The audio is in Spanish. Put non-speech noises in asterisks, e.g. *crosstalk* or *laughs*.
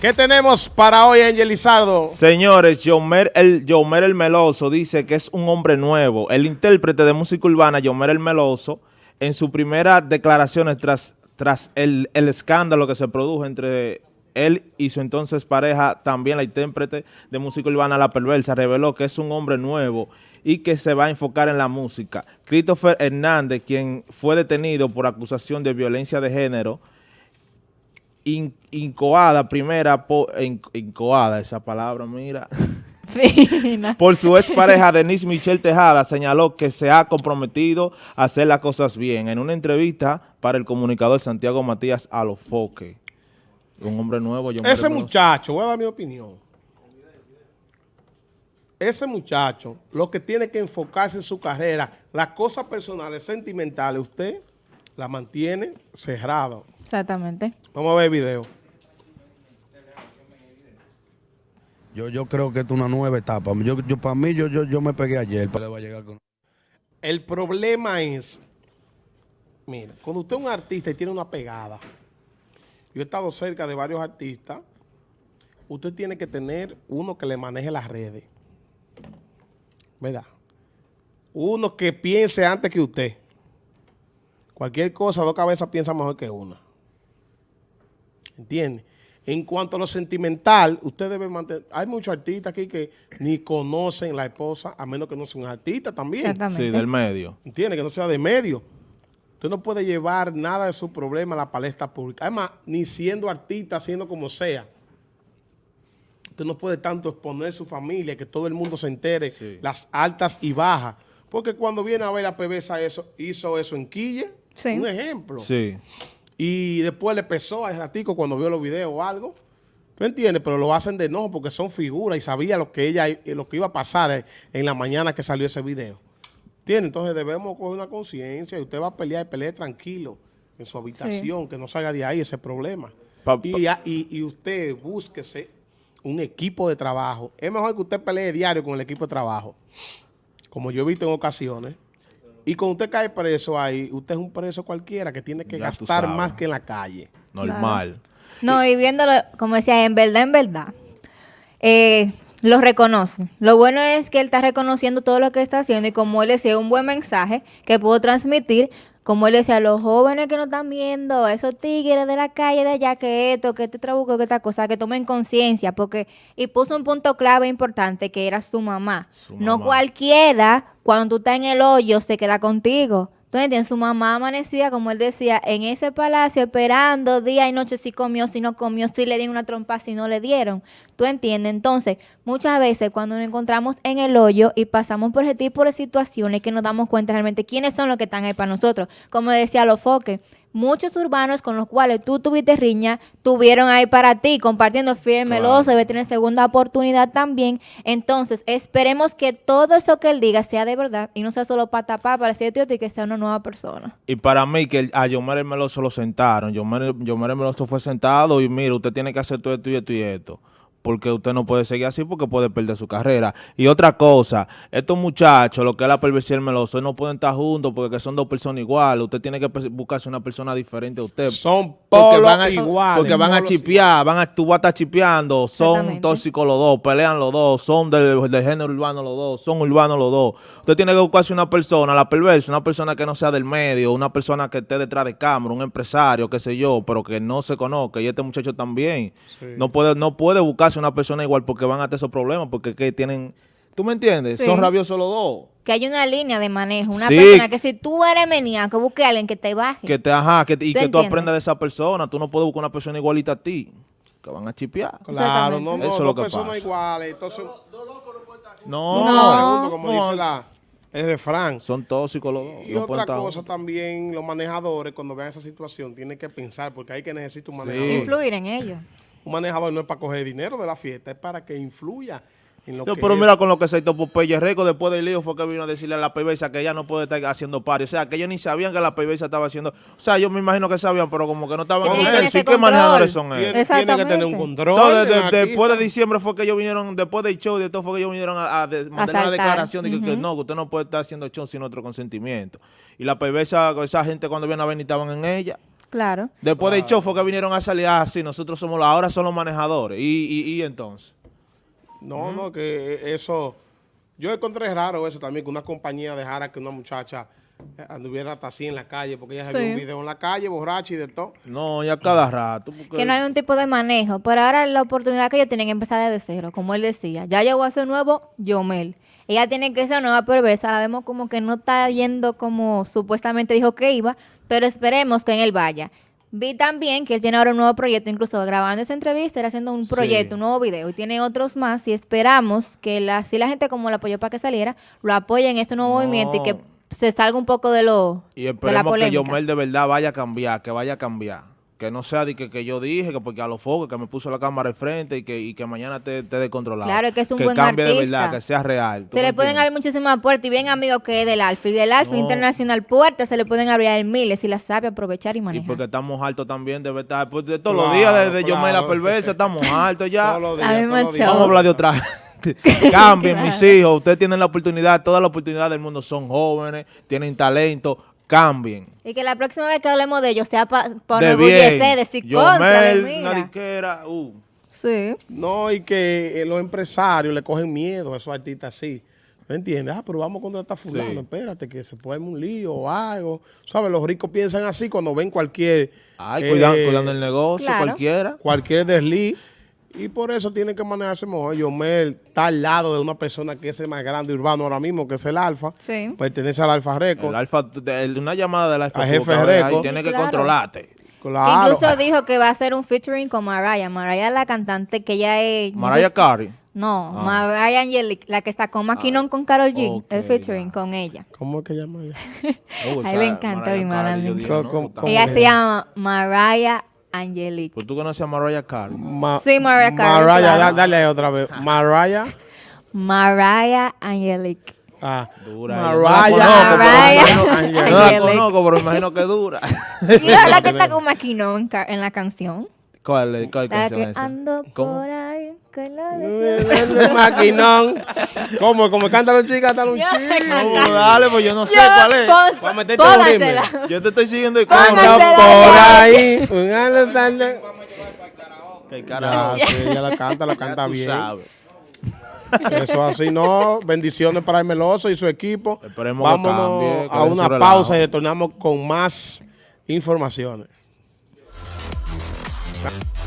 ¿Qué tenemos para hoy, Angel Lizardo? Señores, Yomer el, Yomer el Meloso dice que es un hombre nuevo. El intérprete de música urbana, Yomer el Meloso, en sus primeras declaraciones tras, tras el, el escándalo que se produjo entre él y su entonces pareja, también la intérprete de música urbana La Perversa, reveló que es un hombre nuevo y que se va a enfocar en la música. Christopher Hernández, quien fue detenido por acusación de violencia de género, in, incoada primera, por, in, incoada esa palabra, mira, *laughs* por su expareja Denise Michelle Tejada, señaló que se ha comprometido a hacer las cosas bien. En una entrevista para el comunicador Santiago Matías Alofoque, un hombre nuevo. Yo Ese muchacho, voy a dar mi opinión. Ese muchacho, lo que tiene que enfocarse en su carrera, las cosas personales, sentimentales, usted la mantiene cerrado. Exactamente. Vamos a ver el video. Yo, yo creo que es una nueva etapa. Yo, yo para mí, yo, yo, yo me pegué ayer, pero va a llegar con... El problema es, mira, cuando usted es un artista y tiene una pegada, yo he estado cerca de varios artistas, usted tiene que tener uno que le maneje las redes. ¿Verdad? Uno que piense antes que usted. Cualquier cosa, dos cabezas piensa mejor que una. ¿Entiende? En cuanto a lo sentimental, usted debe mantener... Hay muchos artistas aquí que ni conocen la esposa, a menos que no sea un artista también. Sí, del medio. ¿Entiende? Que no sea de medio. Usted no puede llevar nada de su problema a la palestra pública. Además, ni siendo artista, siendo como sea. Usted no puede tanto exponer su familia, que todo el mundo se entere, sí. las altas y bajas. Porque cuando viene a ver la PBSA eso, hizo eso en Quille, sí. un ejemplo. Sí. Y después le pesó a ratico cuando vio los videos o algo. ¿Tú entiendes? Pero lo hacen de no porque son figuras y sabía lo que ella lo que iba a pasar en la mañana que salió ese video. ¿Entiendes? Entonces debemos coger una conciencia y usted va a pelear y pelee tranquilo en su habitación, sí. que no salga de ahí ese problema. Pa, pa. Y, y, y usted búsquese un equipo de trabajo. Es mejor que usted pelee diario con el equipo de trabajo, como yo he visto en ocasiones. Y cuando usted cae preso ahí, usted es un preso cualquiera que tiene que ya gastar más que en la calle. Normal. Claro. No, y viéndolo, como decía, en verdad, en verdad, eh, lo reconoce. Lo bueno es que él está reconociendo todo lo que está haciendo y como él decía, un buen mensaje que puedo transmitir, como él decía, a los jóvenes que nos están viendo, a esos tigres de la calle de allá, que esto, que este trabuco, que esta cosa, que tomen conciencia, porque, y puso un punto clave importante, que era su mamá. Su no mamá. cualquiera, cuando tú estás en el hoyo, se queda contigo. Entonces, en su mamá amanecía, como él decía, en ese palacio esperando día y noche si comió, si no comió, si le dieron una trompa, si no le dieron. ¿Tú entiendes? Entonces, muchas veces cuando nos encontramos en el hoyo y pasamos por ese tipo de situaciones que nos damos cuenta realmente quiénes son los que están ahí para nosotros. Como decía Lofoque, muchos urbanos con los cuales tú tuviste riña, tuvieron ahí para ti, compartiendo firme, claro. debe tener segunda oportunidad también. Entonces, esperemos que todo eso que él diga sea de verdad y no sea solo para tapar, para decir tío, y que sea una nueva persona. Y para mí, que a Yomer Meloso lo sentaron, Yomer, Yomer Meloso fue sentado y mira, usted tiene que hacer todo esto y esto y esto porque usted no puede seguir así porque puede perder su carrera. Y otra cosa, estos muchachos, lo que es la perversión meloso, no pueden estar juntos porque son dos personas iguales. Usted tiene que buscarse una persona diferente a usted. Son porque van a, iguales. Porque van a chipear, van a, tú vas a estar chipeando, son tóxicos los dos, pelean los dos, son del, del género urbano los dos, son urbanos los dos. Usted tiene que buscarse una persona, la perversa, una persona que no sea del medio, una persona que esté detrás de cámara, un empresario, qué sé yo, pero que no se conozca. Y este muchacho también. Sí. No puede no puede buscarse una persona igual porque van a tener esos problemas, porque que tienen... ¿Tú me entiendes? Sí. Son rabiosos los dos. Que hay una línea de manejo, una sí. persona que si tú eres maníaco, busque a alguien que te baje. Que te, ajá, que, y ¿Tú que tú aprendas de esa persona. Tú no puedes buscar una persona igualita a ti, que van a chipear. Claro, no, no, Eso no, es lo que personas pasa. iguales. Entonces, no, no, pregunto, como dice la, el refrán. Son tóxicos los dos. Y no otra cosa también, los manejadores, cuando vean esa situación, tienen que pensar, porque hay que necesitar un manejador. Influir en ellos. Un manejador no es para coger dinero de la fiesta, es para que influya en lo no, que pero es. mira con lo que se hizo Popeye Rico después del lío fue que vino a decirle a la PBSA que ella no puede estar haciendo pari. O sea, que ellos ni sabían que la PBSA estaba haciendo... O sea, yo me imagino que sabían, pero como que no estaban con que él. ¿Qué manejadores son ellos? Tiene, tiene que tener un Exactamente. control. Entonces, de- después de diciembre fue que ellos vinieron, después del show y de todo fue que ellos vinieron a, a de- mandar una declaración de que, no, que usted no puede estar haciendo show sin otro consentimiento. Y la PBSA, esa gente cuando viene a venir estaban en ella. Claro. Después del show fue que vinieron a salir así, nosotros somos los, ahora son los manejadores. Y, y, y entonces. No, no, que eso... Yo encontré raro eso también, que una compañía dejara que una muchacha eh, anduviera hasta así en la calle, porque ella se vio un video en la calle, borracha y de todo. No, ya cada rato. porque- Que no hay un tipo de manejo. Pero ahora la oportunidad que ellos tienen que empezar desde cero, como él decía. Ya llegó a ser nuevo Yomel. Ella tiene que ser nueva perversa. La vemos como que no está yendo como supuestamente dijo que iba, pero esperemos que en él vaya. Vi también que él tiene ahora un nuevo proyecto, incluso grabando esa entrevista, era haciendo un Sí. proyecto, un nuevo video, y tiene otros más, y esperamos que la, si la gente como lo apoyó para que saliera, lo apoye en este nuevo No. movimiento y que se salga un poco de lo Y de la esperemos que. Yomel de verdad vaya a cambiar, que vaya a cambiar. Que no sea de que, que yo dije, que porque a los focos, que me puso la cámara al frente y que, y que mañana te, te descontrolado. Claro, que es un que buen cambie de verdad, que sea real. ¿tú Se me le pueden abrir muchísimas puertas y bien amigos que es del Alfa y del Alfa No. Internacional puertas se le pueden abrir a miles si las sabe aprovechar y Y manejar. porque estamos altos también de verdad. Pues de todos los días de, de Yomel la perversa, estamos altos ya. *laughs* Todos los días, A mí me días. Vamos a hablar de otra. *laughs* *laughs* Cambien, Claro. mis hijos. Ustedes tienen la oportunidad, toda la oportunidad del mundo. Son jóvenes, tienen talento. Cambien. Y que la próxima vez que hablemos de ellos sea para pa de enorgullecer, bien. decir contra de Yomel, mira. disquera. Uh. Sí. No, y que eh, los empresarios le cogen miedo a esos artistas así. ¿Me entiendes? Ah, pero vamos a contratar a fulano, Sí. espérate, que se puede un lío o algo. ¿Sabes? Los ricos piensan así cuando ven cualquier... Ay, eh, cuidando, cuidando el negocio, claro. cualquiera. Cualquier desliz. Y por eso tienen que manejarse mejor. Yomel está al lado de una persona que es el más grande urbano ahora mismo, que es el Alfa. Sí. Pertenece al Alfa Record. El alfa, el- una llamada del alfa. Jefe Record. Tiene que claro. controlarte. Claro. Incluso dijo que va a hacer un featuring con Mariah. Mariah es la cantante que ella es... Mariah Carey. No, Ah. Mariah Angelique, la que está con Maquinón con Carol G. el featuring ya. con ella. ¿Cómo es que llama ella? *laughs* Oh, A esa él le encanta Mariah Mariah. yo dije, ¿Cómo- no, cómo- puta. cómo? Ella se llama Mariah Angelique. Pues tú conoces a Mariah Carey. Ma- Sí, Mariah Carey, Mariah, claro. da- dale ahí otra vez. Mariah. Mariah Angelique. Ah, Dura. Mariah. Yo no la conozco, pero Mariah. No la conozco, pero imagino que dura. ¿Y la verdad que está con Maquinón en en la canción? ¿Cuál, es- cuál La canción que es esa? ando ¿Cómo? por ahí con la deseo. El maquinón. ¿Cómo? ¿Cómo cantan los chicos? Cantan los Yo sé chicos. cantar. No, dale, pues yo no sé Yo- cuál es. pon- Para meterte un ritmo. Yo te estoy siguiendo y. Anda Póngasela por ya. ahí. Un tarde. Qué Ya, carajo. sí, ella la canta, la Ya canta tú bien. sabes. Eso así, no. Bendiciones para el Meloso y su equipo. Esperemos que Vámonos cambie, que a deje una relajo. pausa y retornamos con más informaciones. Bye.